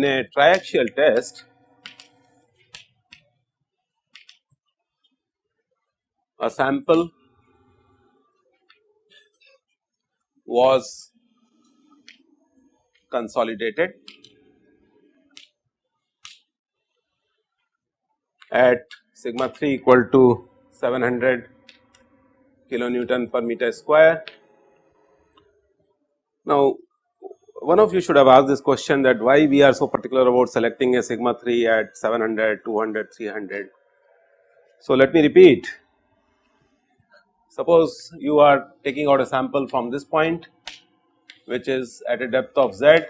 in a triaxial test a sample was consolidated at sigma 3 equal to 700 kilonewton per meter square. Now, one of you should have asked this question that why we are so particular about selecting a sigma 3 at 700, 200, 300. So, let me repeat. Suppose you are taking out a sample from this point which is at a depth of z.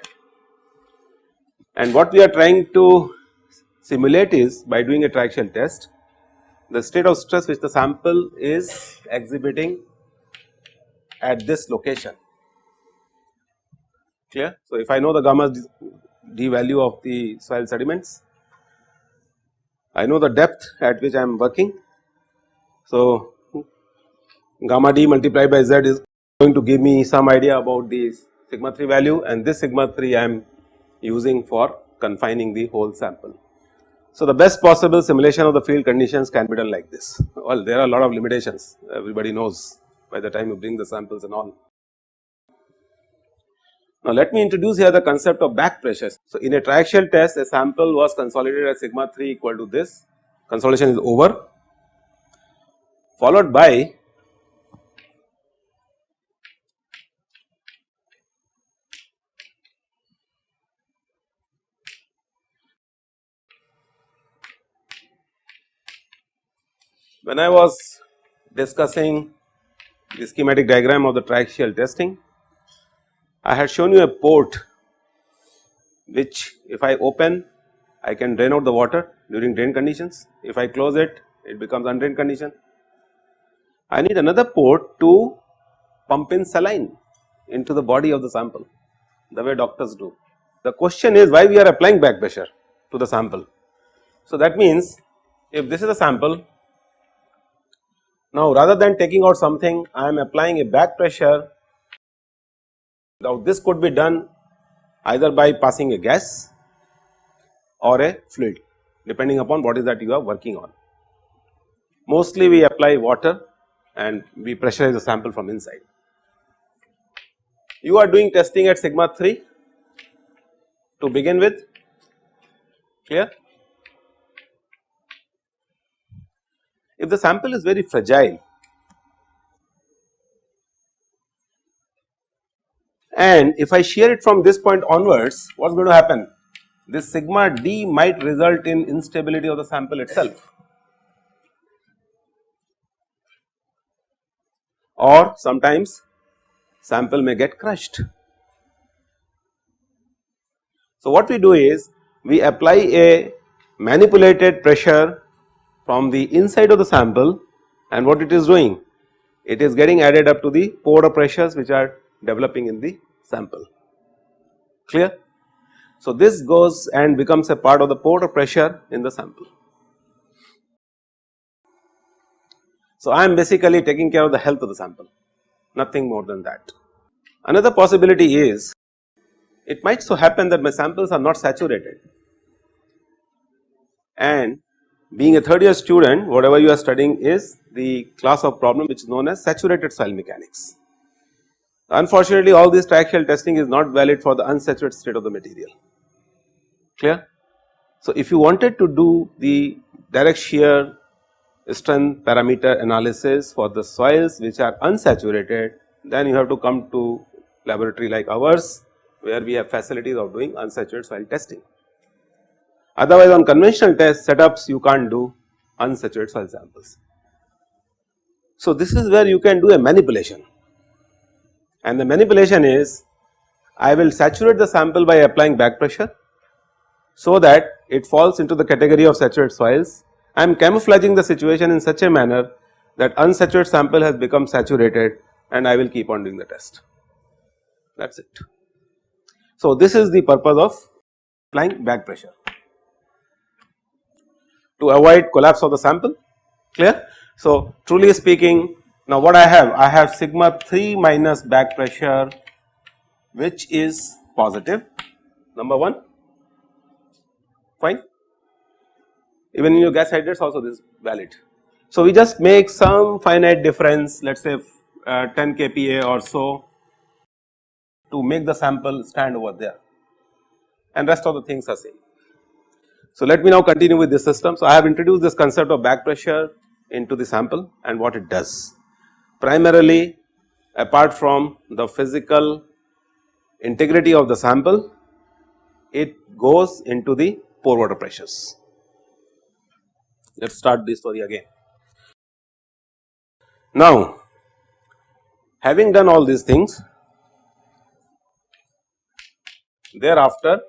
And what we are trying to simulate is by doing a triaxial test the state of stress which the sample is exhibiting at this location clear. So, if I know the gamma d value of the soil sediments, I know the depth at which I am working. So, gamma d multiplied by z is going to give me some idea about the sigma 3 value and this sigma 3 I am using for confining the whole sample. So, the best possible simulation of the field conditions can be done like this. Well, there are a lot of limitations everybody knows by the time you bring the samples and all. Now, let me introduce here the concept of back pressures. So, in a triaxial test a sample was consolidated at sigma 3 equal to this consolidation is over followed by when I was discussing the schematic diagram of the triaxial testing I had shown you a port which if I open I can drain out the water during drain conditions. If I close it, it becomes undrained condition. I need another port to pump in saline into the body of the sample the way doctors do. The question is why we are applying back pressure to the sample. So, that means if this is a sample now rather than taking out something I am applying a back pressure now, this could be done either by passing a gas or a fluid depending upon what is that you are working on. Mostly we apply water and we pressurize the sample from inside. You are doing testing at sigma 3 to begin with clear. If the sample is very fragile and if I shear it from this point onwards what is going to happen? This sigma d might result in instability of the sample itself. Or sometimes sample may get crushed. So, what we do is we apply a manipulated pressure from the inside of the sample and what it is doing? It is getting added up to the pore pressures which are developing in the sample clear. So, this goes and becomes a part of the pore pressure in the sample. So, I am basically taking care of the health of the sample nothing more than that. Another possibility is it might so happen that my samples are not saturated and being a third year student whatever you are studying is the class of problem which is known as saturated soil mechanics. Unfortunately, all this triaxial testing is not valid for the unsaturated state of the material, clear. So, if you wanted to do the direct shear strength parameter analysis for the soils which are unsaturated, then you have to come to laboratory like ours where we have facilities of doing unsaturated soil testing. Otherwise, on conventional test setups you can't do unsaturated soil samples. So, this is where you can do a manipulation and the manipulation is I will saturate the sample by applying back pressure so that it falls into the category of saturated soils. I am camouflaging the situation in such a manner that unsaturated sample has become saturated and I will keep on doing the test that is it. So, this is the purpose of applying back pressure to avoid collapse of the sample clear. So, truly speaking now what I have? I have sigma 3 minus back pressure which is positive number 1 fine even in your gas hydrates also this is valid. So, we just make some finite difference let us say uh, 10 kPa or so to make the sample stand over there and rest of the things are same. So, let me now continue with this system. So, I have introduced this concept of back pressure into the sample and what it does. Primarily apart from the physical integrity of the sample, it goes into the pore water pressures. Let us start this story again. Now, having done all these things, thereafter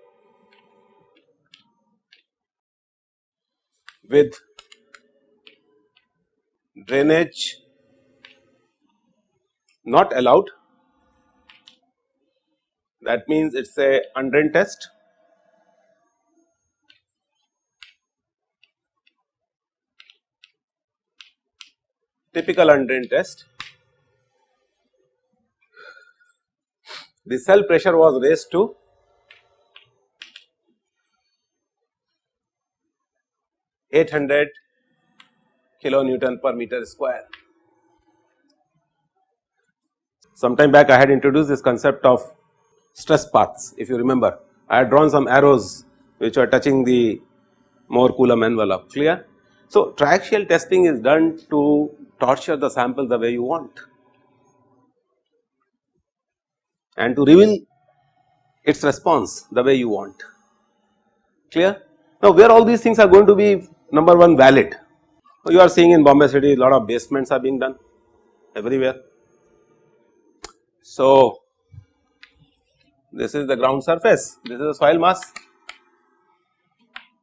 with drainage not allowed. That means it is a undrained test. Typical undrained test. The cell pressure was raised to 800 kilonewton per meter square. Some time back I had introduced this concept of stress paths if you remember I had drawn some arrows which are touching the Mohr Coulomb envelope clear. So, triaxial testing is done to torture the sample the way you want and to reveal its response the way you want clear. Now, where all these things are going to be number 1 valid you are seeing in Bombay city a lot of basements are being done everywhere. So, this is the ground surface, this is the soil mass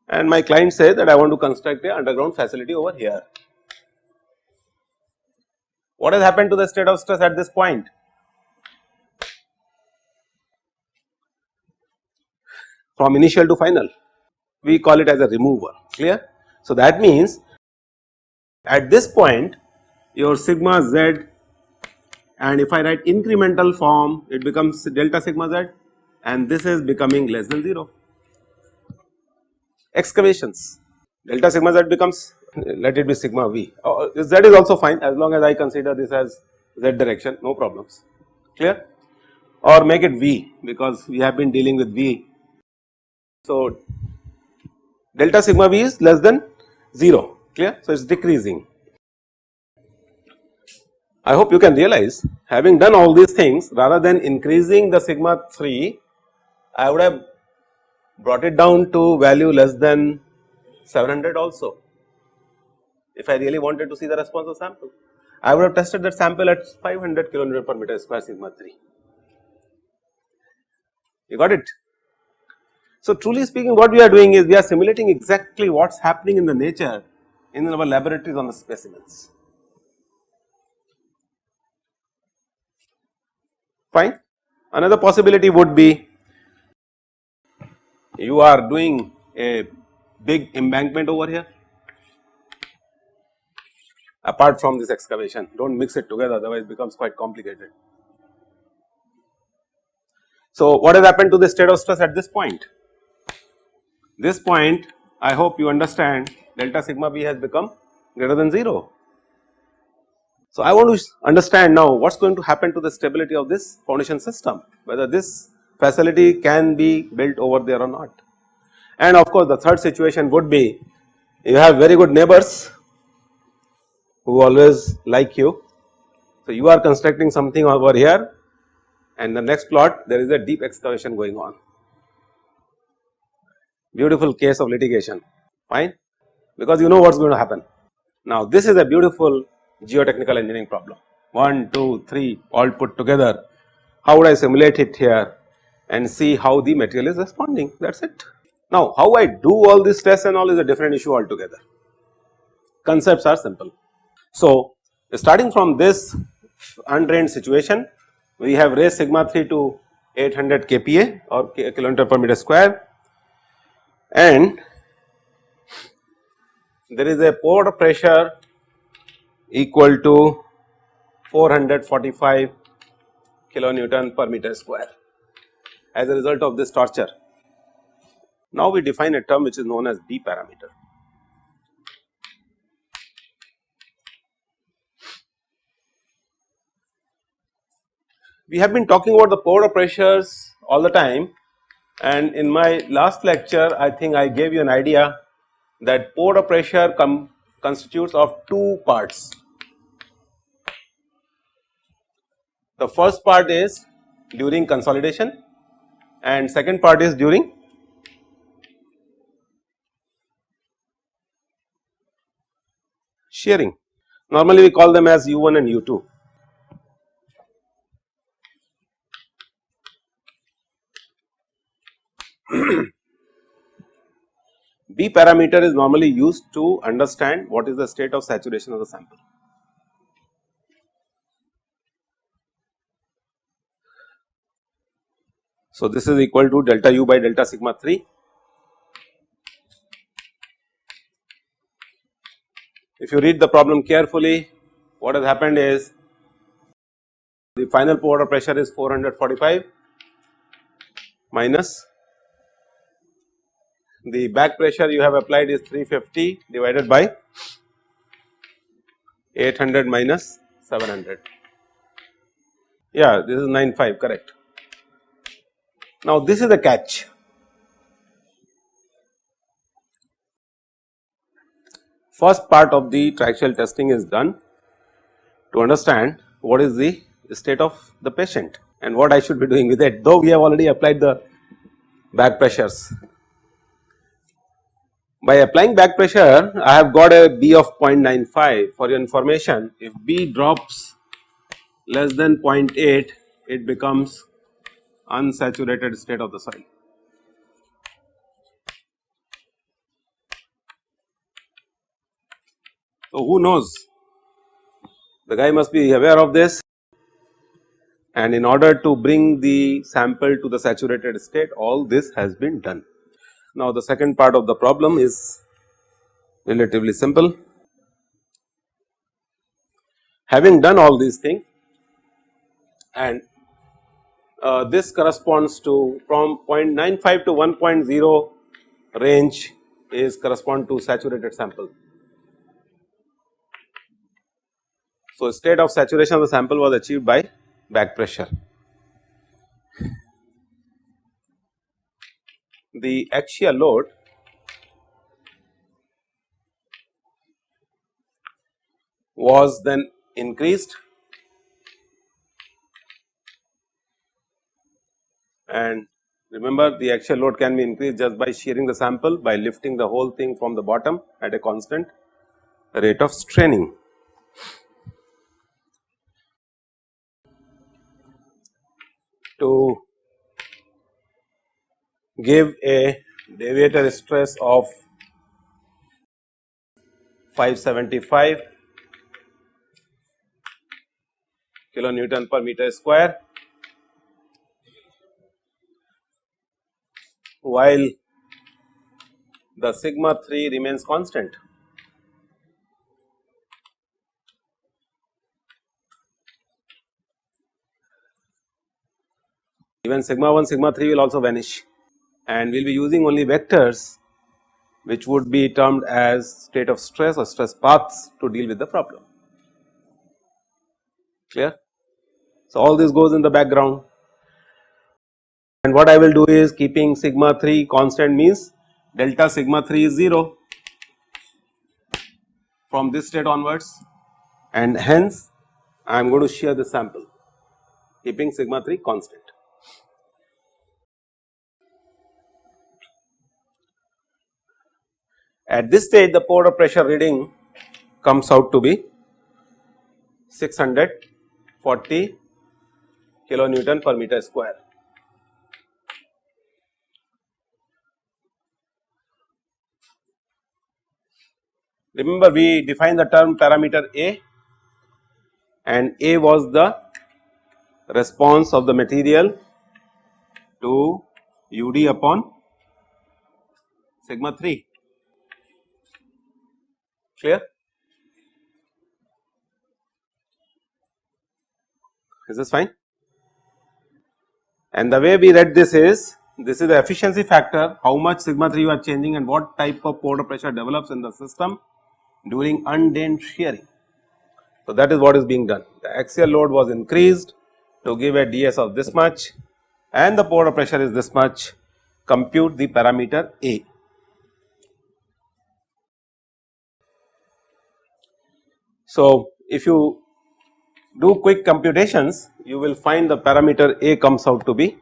and my client says that I want to construct a underground facility over here. What has happened to the state of stress at this point? From initial to final, we call it as a remover, clear. So, that means at this point your sigma z and if I write incremental form it becomes delta sigma z and this is becoming less than 0. Excavations delta sigma z becomes let it be sigma v uh, z is also fine as long as I consider this as z direction no problems clear or make it v because we have been dealing with v. So, delta sigma v is less than 0 clear. So, it is decreasing. I hope you can realize having done all these things rather than increasing the sigma 3 I would have brought it down to value less than 700 also if I really wanted to see the response of sample. I would have tested that sample at 500 kilonewton per meter square sigma 3. You got it? So, truly speaking what we are doing is we are simulating exactly what is happening in the nature in our laboratories on the specimens. Fine. Another possibility would be you are doing a big embankment over here apart from this excavation do not mix it together otherwise it becomes quite complicated. So, what has happened to the state of stress at this point? This point I hope you understand delta sigma v has become greater than 0. So, I want to understand now what is going to happen to the stability of this foundation system whether this facility can be built over there or not. And of course, the third situation would be you have very good neighbors who always like you. So, you are constructing something over here and the next plot there is a deep excavation going on beautiful case of litigation fine because you know what is going to happen. Now this is a beautiful geotechnical engineering problem. 1, 2, 3 all put together. How would I simulate it here? And see how the material is responding. That is it. Now how I do all this tests and all is a different issue altogether. Concepts are simple. So starting from this undrained situation we have raised sigma 3 to 800 kPa or kilonewton per meter square. And there is a pore pressure equal to 445 kilonewton per meter square as a result of this torture Now we define a term which is known as B parameter. We have been talking about the pore pressures all the time and in my last lecture I think I gave you an idea that pore pressure constitutes of two parts. The first part is during consolidation and second part is during shearing. Normally we call them as U1 and U2. B parameter is normally used to understand what is the state of saturation of the sample. So, this is equal to delta u by delta sigma 3. If you read the problem carefully, what has happened is the final water pressure is 445 minus the back pressure you have applied is 350 divided by 800 minus 700. Yeah, this is 95 correct. Now this is the catch. First part of the triaxial testing is done to understand what is the state of the patient and what I should be doing with it though we have already applied the back pressures. By applying back pressure I have got a B of 0.95 for your information if B drops less than 0.8 it becomes unsaturated state of the soil. So, who knows the guy must be aware of this and in order to bring the sample to the saturated state all this has been done. Now, the second part of the problem is relatively simple. Having done all these things and uh, this corresponds to from 0.95 to 1.0 range is correspond to saturated sample. So, state of saturation of the sample was achieved by back pressure. The axial load was then increased and remember the axial load can be increased just by shearing the sample by lifting the whole thing from the bottom at a constant rate of straining. To give a deviator stress of 575 kilonewton per meter square while the sigma 3 remains constant. Even sigma 1 sigma 3 will also vanish and we will be using only vectors which would be termed as state of stress or stress paths to deal with the problem clear. So, all this goes in the background and what I will do is keeping sigma 3 constant means delta sigma 3 is 0 from this state onwards and hence I am going to shear the sample keeping sigma 3 constant. At this stage the pore pressure reading comes out to be 640 kilonewton per meter square. Remember we defined the term parameter A and A was the response of the material to UD upon sigma 3 clear? Is this fine? And the way we read this is this is the efficiency factor how much sigma 3 you are changing and what type of pore pressure develops in the system during undrained shearing. So, that is what is being done the axial load was increased to give a ds of this much and the pore pressure is this much compute the parameter A. So, if you do quick computations you will find the parameter A comes out to be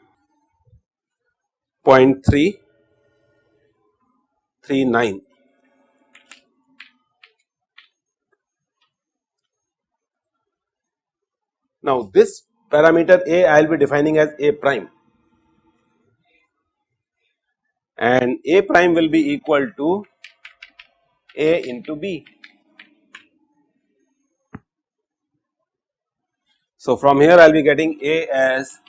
0.339. Now this parameter A I will be defining as A prime and A prime will be equal to A into B. So from here I will be getting A as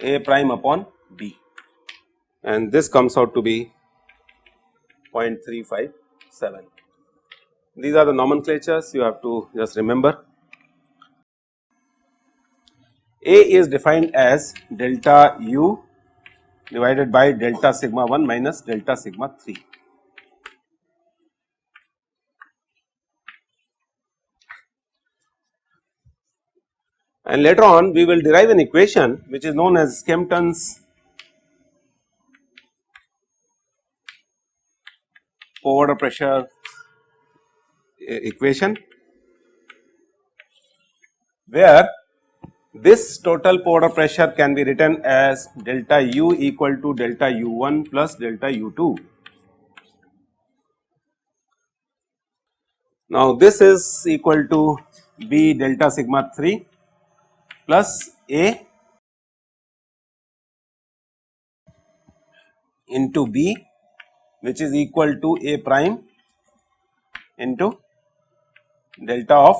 A prime upon B and this comes out to be 0.357. These are the nomenclatures you have to just remember. A is defined as delta u divided by delta sigma 1 minus delta sigma 3. And later on we will derive an equation which is known as Skempton's water pressure eh, equation where this total pore pressure can be written as delta u equal to delta u1 plus delta u2. Now this is equal to B delta sigma 3 plus A into B which is equal to A prime into delta of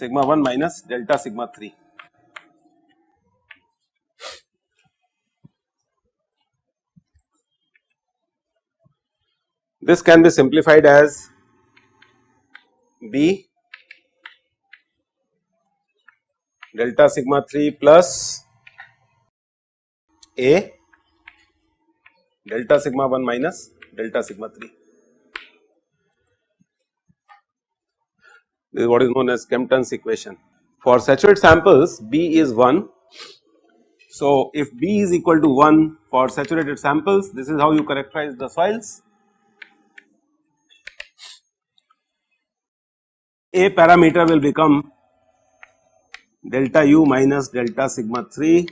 sigma 1 minus delta sigma 3. This can be simplified as B delta sigma 3 plus A delta sigma 1 minus delta sigma 3. This is what is known as Skempton's equation. For saturated samples B is 1. So, if B is equal to 1 for saturated samples this is how you characterize the soils. A parameter will become delta u minus delta sigma 3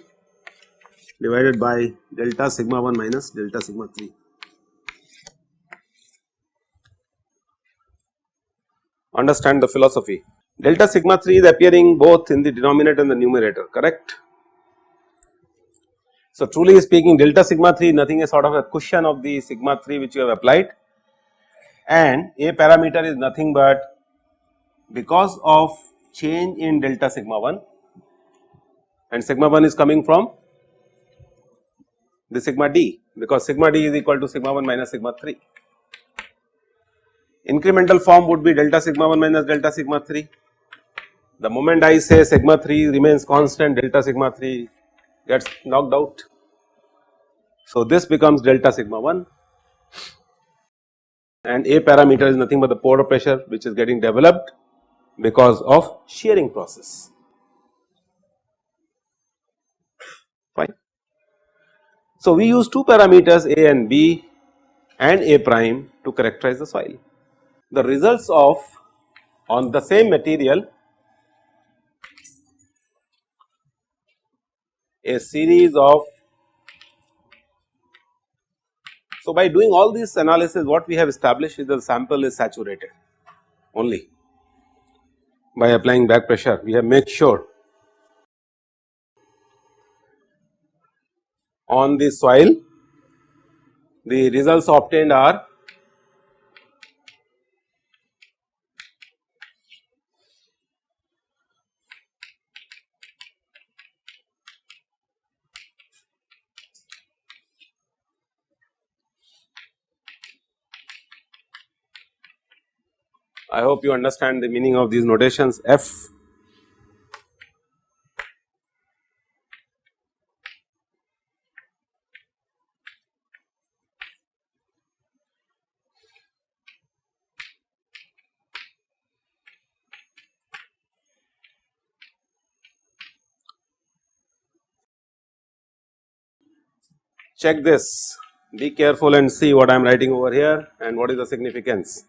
divided by delta sigma 1 minus delta sigma 3. Understand the philosophy. Delta sigma 3 is appearing both in the denominator and the numerator correct. So truly speaking delta sigma 3 nothing is sort of a cushion of the sigma 3 which you have applied and a parameter is nothing but because of change in delta sigma 1 and sigma 1 is coming from the sigma d because sigma d is equal to sigma 1 minus sigma 3. Incremental form would be delta sigma 1 minus delta sigma 3. The moment I say sigma 3 remains constant delta sigma 3 gets knocked out. So this becomes delta sigma 1 and a parameter is nothing but the pore pressure which is getting developed because of shearing process. Fine. So, we use two parameters A and B and A prime to characterize the soil. The results of on the same material a series of so by doing all this analysis what we have established is the sample is saturated only by applying back pressure. We have made sure on the soil the results obtained are I hope you understand the meaning of these notations. F. Check this. Be careful and see what I am writing over here and what is the significance.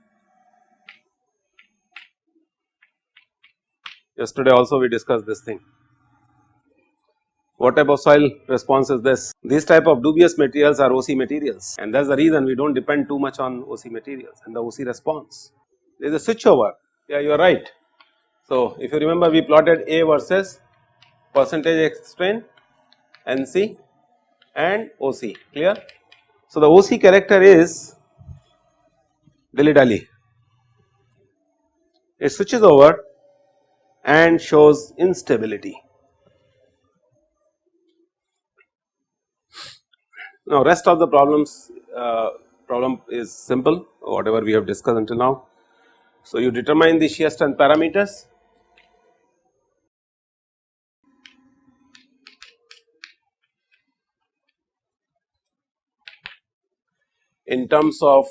Yesterday also we discussed this thing. What type of soil response is this? These type of dubious materials are OC materials and that is the reason we do not depend too much on OC materials and the OC response. There is a switchover, yeah you are right. So, if you remember we plotted A versus percentage strain, NC and OC, clear? So, the OC character is dilly dally, it switches over and shows instability. Now rest of the problems uh, problem is simple whatever we have discussed until now. So you determine the shear strength parameters in terms of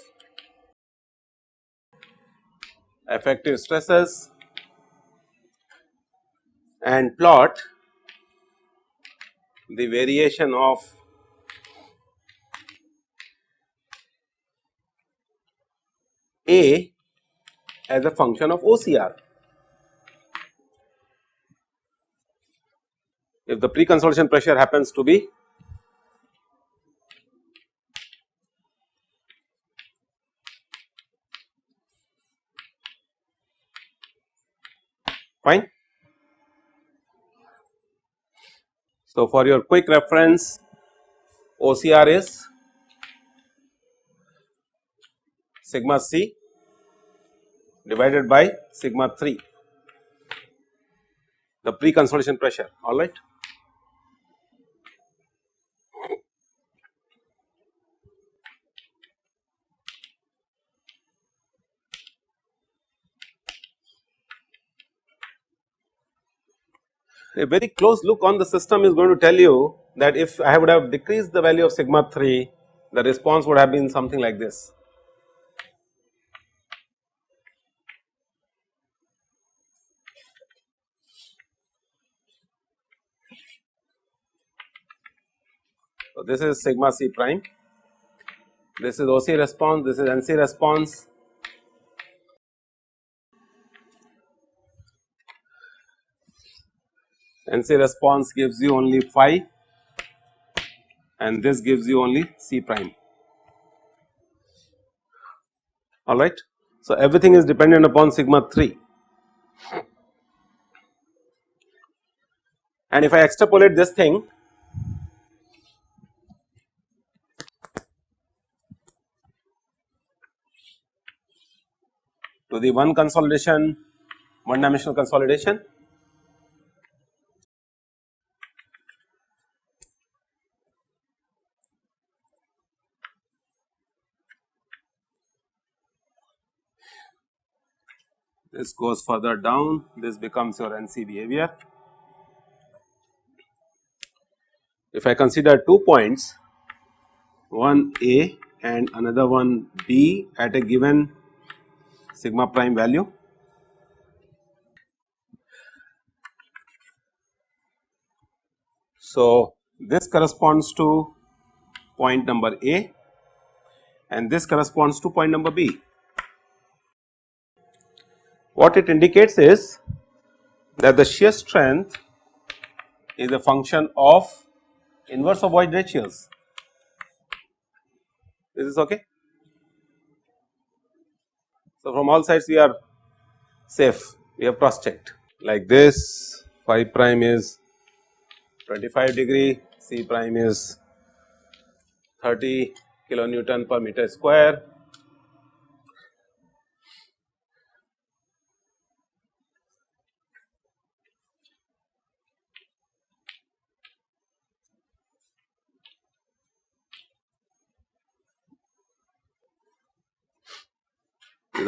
effective stresses and plot the variation of A as a function of OCR. If the pre-consolidation pressure happens to be fine. So, for your quick reference OCR is sigma c divided by sigma 3 the pre-consolidation pressure alright. A very close look on the system is going to tell you that if I would have decreased the value of sigma 3 the response would have been something like this. So, this is sigma c prime, this is OC response, this is NC response. NC response gives you only phi and this gives you only C prime alright. So, everything is dependent upon sigma 3 and if I extrapolate this thing to the one consolidation, one dimensional consolidation. This goes further down, this becomes your NC behavior. If I consider two points, one A and another one B at a given sigma prime value. So, this corresponds to point number A and this corresponds to point number B. What it indicates is that the shear strength is a function of inverse of void ratios. Is this okay? So, from all sides we are safe we have cross checked like this phi prime is 25 degree C prime is 30 kilonewton per meter square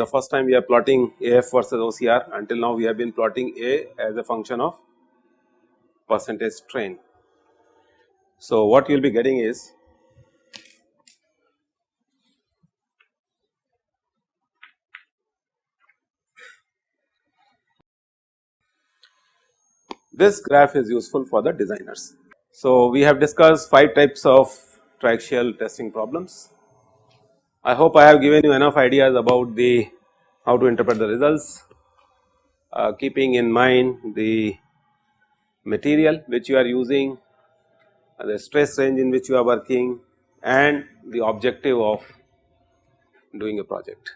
the first time we are plotting AF versus OCR until now we have been plotting A as a function of percentage strain. So, what you will be getting is this graph is useful for the designers. So, we have discussed 5 types of triaxial testing problems. I hope I have given you enough ideas about the how to interpret the results uh, keeping in mind the material which you are using, uh, the stress range in which you are working and the objective of doing a project.